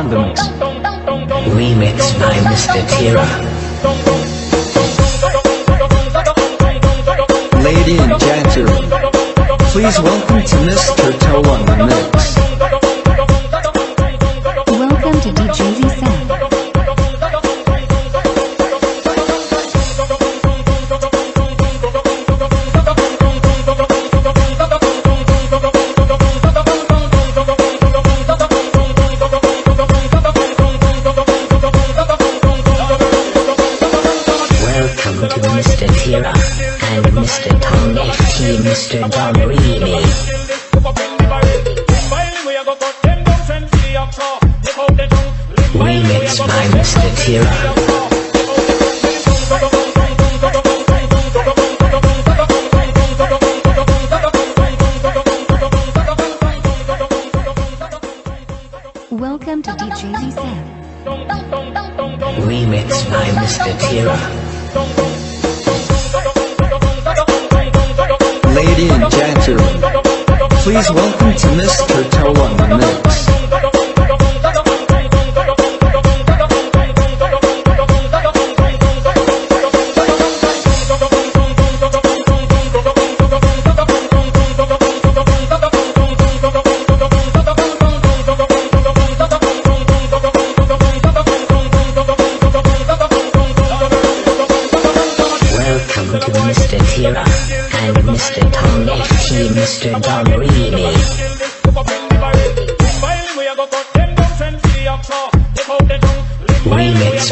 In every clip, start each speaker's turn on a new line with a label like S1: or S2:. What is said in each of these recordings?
S1: on the mix.
S2: Remix by Mr. Tira.
S3: Lady and gentlemen, please welcome to Mr. Toe on the mix.
S2: Mr. Don
S3: Lady and gentlemen, please welcome to Mr. Toe on
S2: Mr. Don Remix.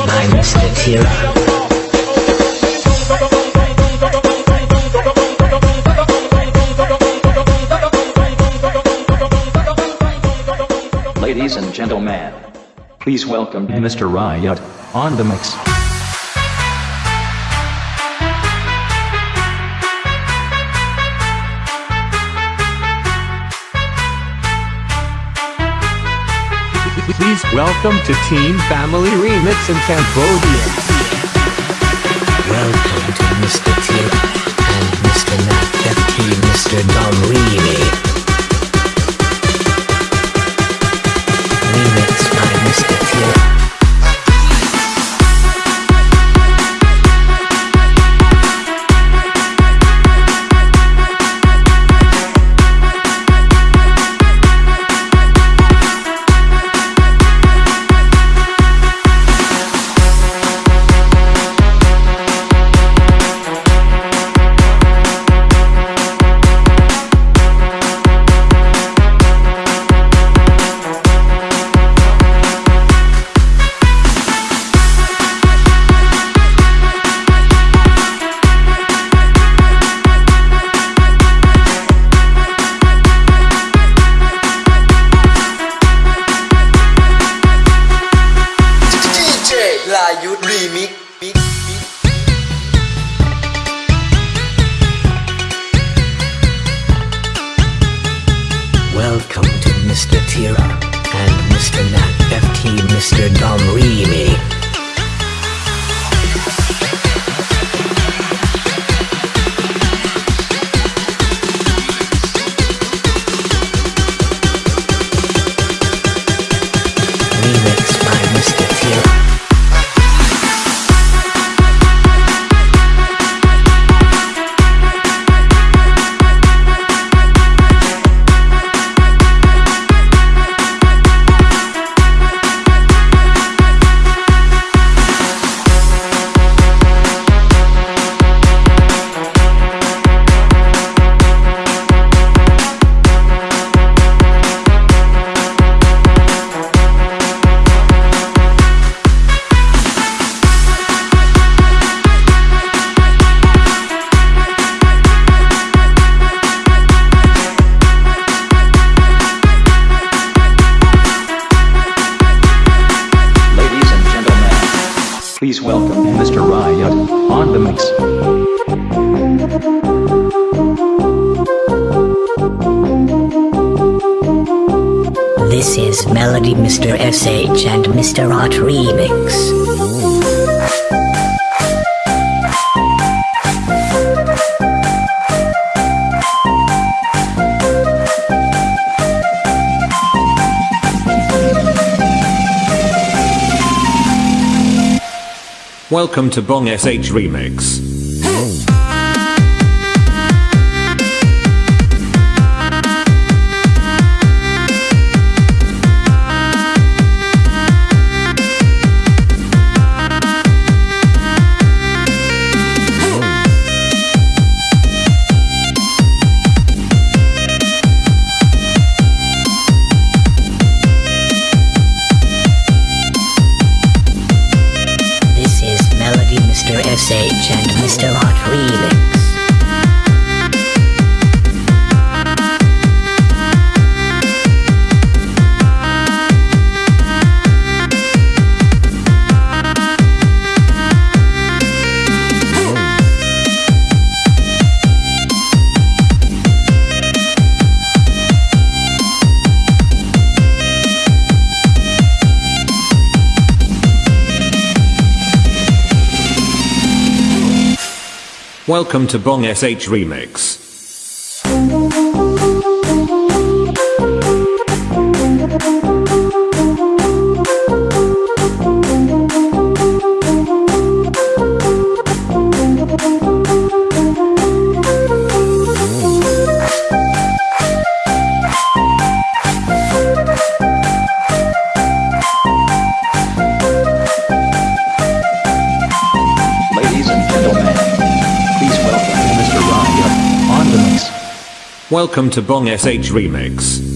S2: By Mr. Tira.
S1: Ladies and gentlemen, please welcome Mr. Riot on the mix.
S4: Please welcome to Team Family Remix in Cambodia.
S2: Welcome to Mr. Tira Mr. Art Remix.
S4: Welcome to Bong SH Remix. Welcome to Bong SH Remix.
S1: Welcome
S4: to Bong SH Remix.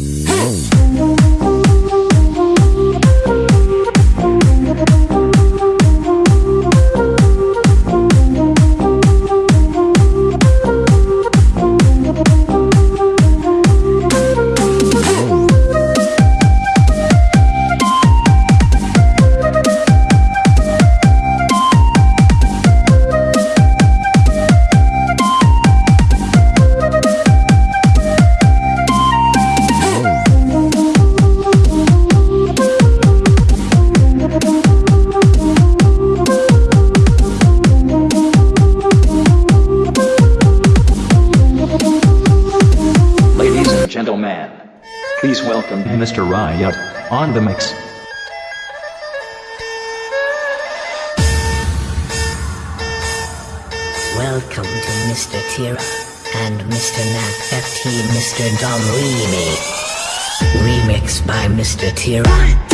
S1: On the mix.
S2: Welcome to Mr. Tira and Mr. Nat FT Mr. Dom Remix. Remix by Mr. Tira.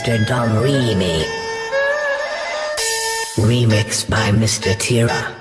S1: Mr.
S2: Dom Remy. Remix by Mr. Tira.